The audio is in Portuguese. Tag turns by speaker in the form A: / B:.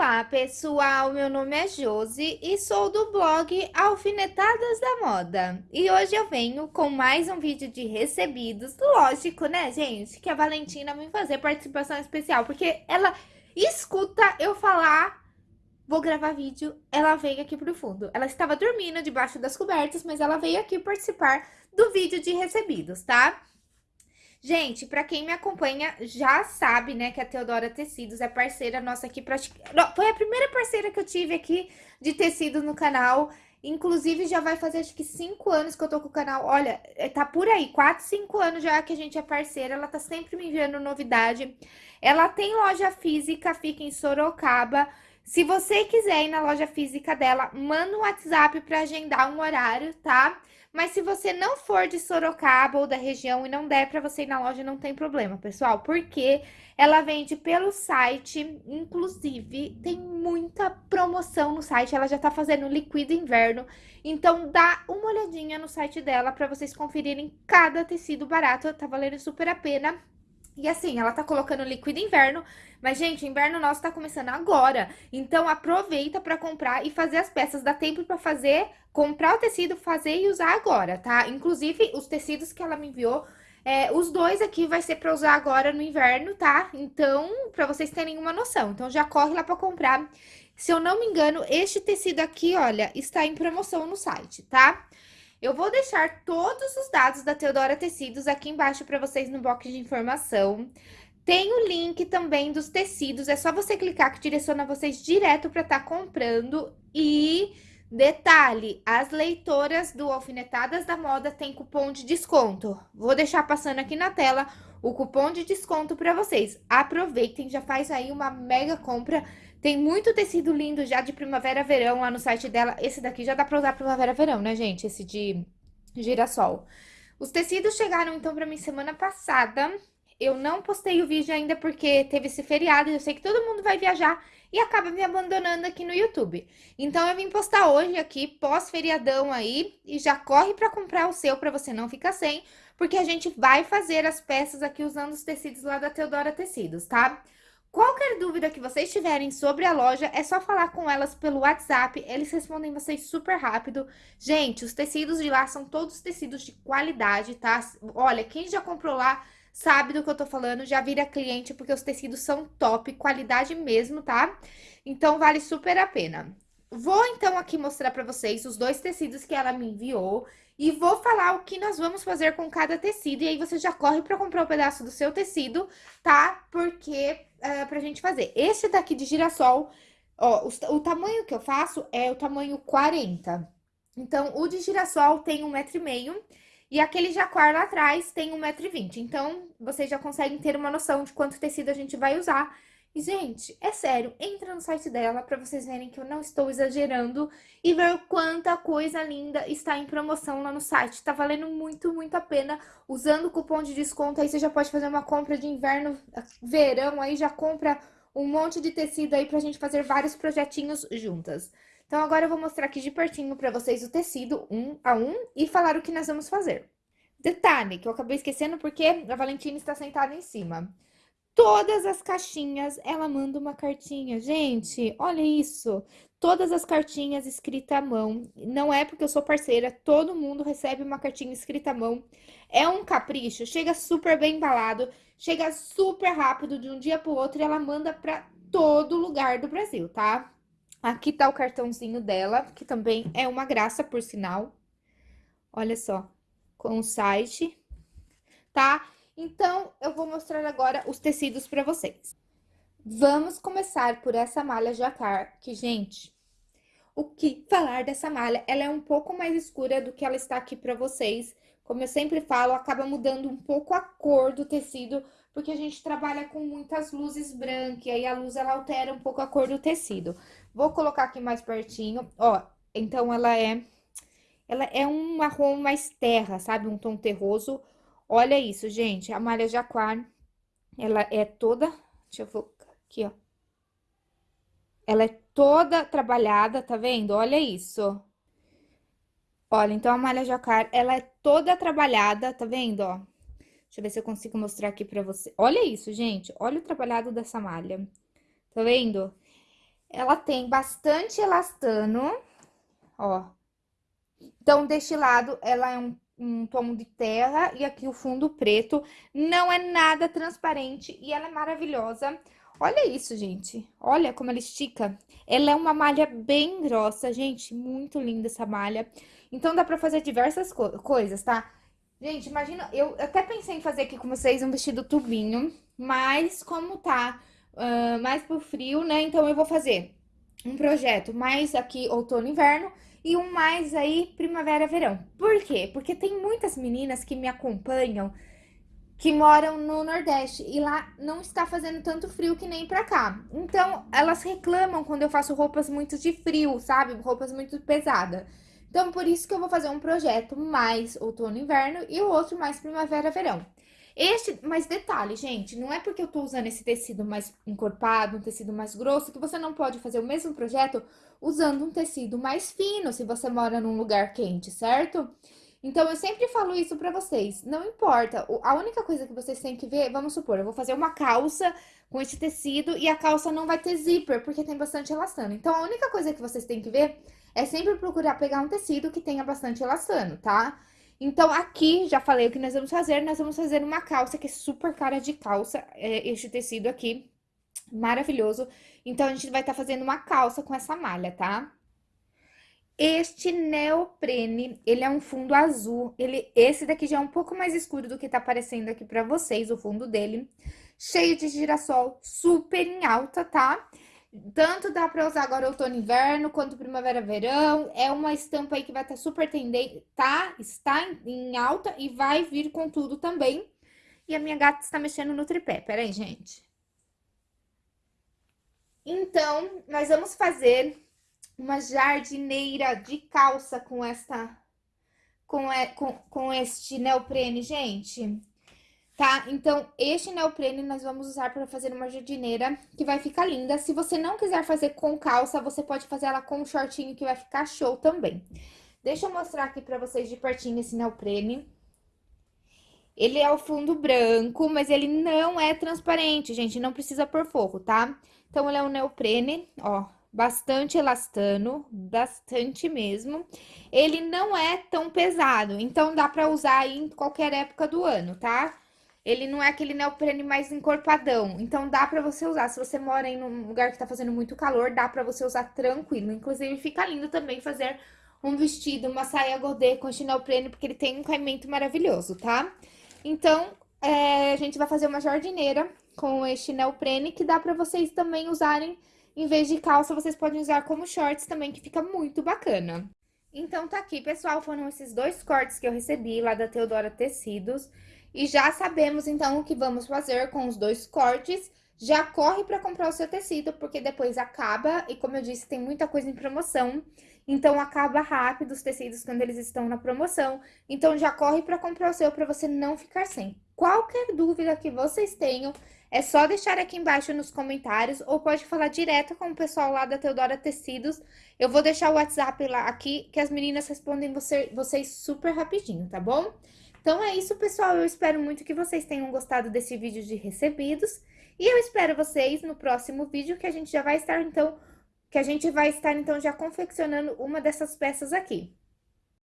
A: Olá, pessoal! Meu nome é Josi e sou do blog Alfinetadas da Moda. E hoje eu venho com mais um vídeo de recebidos. Lógico, né, gente, que a Valentina vem fazer participação especial, porque ela escuta eu falar, vou gravar vídeo, ela vem aqui pro fundo. Ela estava dormindo debaixo das cobertas, mas ela veio aqui participar do vídeo de recebidos, tá? Gente, para quem me acompanha já sabe, né, que a Teodora Tecidos é parceira nossa aqui. Praticamente... Foi a primeira parceira que eu tive aqui de tecido no canal. Inclusive, já vai fazer acho que cinco anos que eu tô com o canal. Olha, é, tá por aí, quatro, cinco anos já que a gente é parceira. Ela tá sempre me enviando novidade. Ela tem loja física, fica em Sorocaba. Se você quiser ir na loja física dela, manda um WhatsApp para agendar um horário, tá? Mas se você não for de Sorocaba ou da região e não der para você ir na loja, não tem problema, pessoal. Porque ela vende pelo site, inclusive tem muita promoção no site. Ela já tá fazendo liquida inverno. Então dá uma olhadinha no site dela para vocês conferirem cada tecido barato. Tá valendo super a pena. E assim, ela tá colocando líquido inverno, mas, gente, o inverno nosso tá começando agora. Então, aproveita pra comprar e fazer as peças. Dá tempo pra fazer, comprar o tecido, fazer e usar agora, tá? Inclusive, os tecidos que ela me enviou, é, os dois aqui vai ser pra usar agora no inverno, tá? Então, pra vocês terem uma noção. Então, já corre lá pra comprar. Se eu não me engano, este tecido aqui, olha, está em promoção no site, tá? Tá? Eu vou deixar todos os dados da Teodora Tecidos aqui embaixo para vocês no box de informação. Tem o link também dos tecidos, é só você clicar que direciona vocês direto para estar tá comprando. E detalhe, as leitoras do Alfinetadas da Moda têm cupom de desconto. Vou deixar passando aqui na tela o cupom de desconto para vocês. Aproveitem, já faz aí uma mega compra tem muito tecido lindo já de primavera-verão lá no site dela. Esse daqui já dá pra usar primavera-verão, né, gente? Esse de girassol. Os tecidos chegaram, então, pra mim semana passada. Eu não postei o vídeo ainda porque teve esse feriado e eu sei que todo mundo vai viajar e acaba me abandonando aqui no YouTube. Então, eu vim postar hoje aqui, pós-feriadão aí, e já corre pra comprar o seu pra você não ficar sem, porque a gente vai fazer as peças aqui usando os tecidos lá da Teodora Tecidos? Tá? Qualquer dúvida que vocês tiverem sobre a loja, é só falar com elas pelo WhatsApp, eles respondem vocês super rápido. Gente, os tecidos de lá são todos tecidos de qualidade, tá? Olha, quem já comprou lá sabe do que eu tô falando, já vira cliente, porque os tecidos são top, qualidade mesmo, tá? Então, vale super a pena. Vou, então, aqui mostrar pra vocês os dois tecidos que ela me enviou e vou falar o que nós vamos fazer com cada tecido. E aí, você já corre pra comprar o um pedaço do seu tecido, tá? Porque uh, pra gente fazer. Esse daqui de girassol, ó, o, o tamanho que eu faço é o tamanho 40. Então, o de girassol tem um metro e meio e aquele jaquar lá atrás tem um metro e vinte. Então, vocês já conseguem ter uma noção de quanto tecido a gente vai usar. E, gente, é sério, entra no site dela pra vocês verem que eu não estou exagerando e ver quanta coisa linda está em promoção lá no site. Tá valendo muito, muito a pena. Usando o cupom de desconto, aí você já pode fazer uma compra de inverno, verão, aí já compra um monte de tecido aí pra gente fazer vários projetinhos juntas. Então, agora eu vou mostrar aqui de pertinho pra vocês o tecido, um a um, e falar o que nós vamos fazer. Detalhe, que eu acabei esquecendo porque a Valentina está sentada em cima todas as caixinhas ela manda uma cartinha. Gente, olha isso. Todas as cartinhas escritas à mão. Não é porque eu sou parceira, todo mundo recebe uma cartinha escrita à mão. É um capricho, chega super bem embalado, chega super rápido de um dia pro outro e ela manda pra todo lugar do Brasil, tá? Aqui tá o cartãozinho dela, que também é uma graça, por sinal. Olha só, com o site, tá? Então, eu vou mostrar agora os tecidos para vocês. Vamos começar por essa malha jacar, que, gente, o que falar dessa malha? Ela é um pouco mais escura do que ela está aqui para vocês. Como eu sempre falo, acaba mudando um pouco a cor do tecido, porque a gente trabalha com muitas luzes brancas, e aí a luz ela altera um pouco a cor do tecido. Vou colocar aqui mais pertinho, ó, então ela é... Ela é um marrom mais terra, sabe? Um tom terroso, Olha isso, gente, a malha jaquar, ela é toda, deixa eu focar aqui, ó. Ela é toda trabalhada, tá vendo? Olha isso. Olha, então a malha jacar, ela é toda trabalhada, tá vendo, ó? Deixa eu ver se eu consigo mostrar aqui pra você. Olha isso, gente, olha o trabalhado dessa malha. Tá vendo? Ela tem bastante elastano, ó. Então, deste lado, ela é um, um tom de terra e aqui o fundo preto. Não é nada transparente e ela é maravilhosa. Olha isso, gente. Olha como ela estica. Ela é uma malha bem grossa, gente. Muito linda essa malha. Então, dá pra fazer diversas co coisas, tá? Gente, imagina... Eu até pensei em fazer aqui com vocês um vestido tubinho. Mas, como tá uh, mais pro frio, né? Então, eu vou fazer um projeto mais aqui outono inverno e um mais aí primavera verão. Por quê? Porque tem muitas meninas que me acompanham que moram no Nordeste e lá não está fazendo tanto frio que nem pra cá. Então, elas reclamam quando eu faço roupas muito de frio, sabe? Roupas muito pesadas. Então, por isso que eu vou fazer um projeto mais outono inverno e o outro mais primavera verão. Este, mas detalhe, gente, não é porque eu tô usando esse tecido mais encorpado, um tecido mais grosso, que você não pode fazer o mesmo projeto usando um tecido mais fino, se você mora num lugar quente, certo? Então, eu sempre falo isso pra vocês, não importa, a única coisa que vocês têm que ver, vamos supor, eu vou fazer uma calça com esse tecido e a calça não vai ter zíper, porque tem bastante elastano. Então, a única coisa que vocês têm que ver é sempre procurar pegar um tecido que tenha bastante elastano, tá? Então, aqui, já falei o que nós vamos fazer, nós vamos fazer uma calça que é super cara de calça, é, este tecido aqui, maravilhoso. Então, a gente vai estar tá fazendo uma calça com essa malha, tá? Este neoprene, ele é um fundo azul, ele, esse daqui já é um pouco mais escuro do que tá aparecendo aqui pra vocês, o fundo dele. Cheio de girassol, super em alta, tá? Tanto dá pra usar agora outono inverno, quanto primavera verão. É uma estampa aí que vai estar tá super tendente, tá? Está em alta e vai vir com tudo também. E a minha gata está mexendo no tripé. Pera aí, gente. Então, nós vamos fazer uma jardineira de calça com esta com, com, com este neoprene, gente. Tá? Então, este neoprene nós vamos usar para fazer uma jardineira que vai ficar linda. Se você não quiser fazer com calça, você pode fazer ela com um shortinho que vai ficar show também. Deixa eu mostrar aqui para vocês de pertinho esse neoprene. Ele é o fundo branco, mas ele não é transparente, gente, não precisa pôr forro, tá? Então, ele é um neoprene, ó, bastante elastano, bastante mesmo. Ele não é tão pesado, então dá pra usar em qualquer época do ano, tá? Ele não é aquele neoprene mais encorpadão, então dá pra você usar. Se você mora em um lugar que tá fazendo muito calor, dá pra você usar tranquilo. Inclusive, fica lindo também fazer um vestido, uma saia godê com este neoprene, porque ele tem um caimento maravilhoso, tá? Então, é, a gente vai fazer uma jardineira com este neoprene, que dá pra vocês também usarem em vez de calça, vocês podem usar como shorts também, que fica muito bacana. Então, tá aqui, pessoal, foram esses dois cortes que eu recebi lá da Teodora Tecidos. E já sabemos, então, o que vamos fazer com os dois cortes. Já corre para comprar o seu tecido, porque depois acaba. E como eu disse, tem muita coisa em promoção. Então, acaba rápido os tecidos quando eles estão na promoção. Então, já corre para comprar o seu para você não ficar sem. Qualquer dúvida que vocês tenham, é só deixar aqui embaixo nos comentários ou pode falar direto com o pessoal lá da Teodora Tecidos. Eu vou deixar o WhatsApp lá aqui que as meninas respondem você, vocês super rapidinho, tá bom? Então é isso, pessoal. Eu espero muito que vocês tenham gostado desse vídeo de recebidos. E eu espero vocês no próximo vídeo que a gente já vai estar, então, que a gente vai estar, então, já confeccionando uma dessas peças aqui.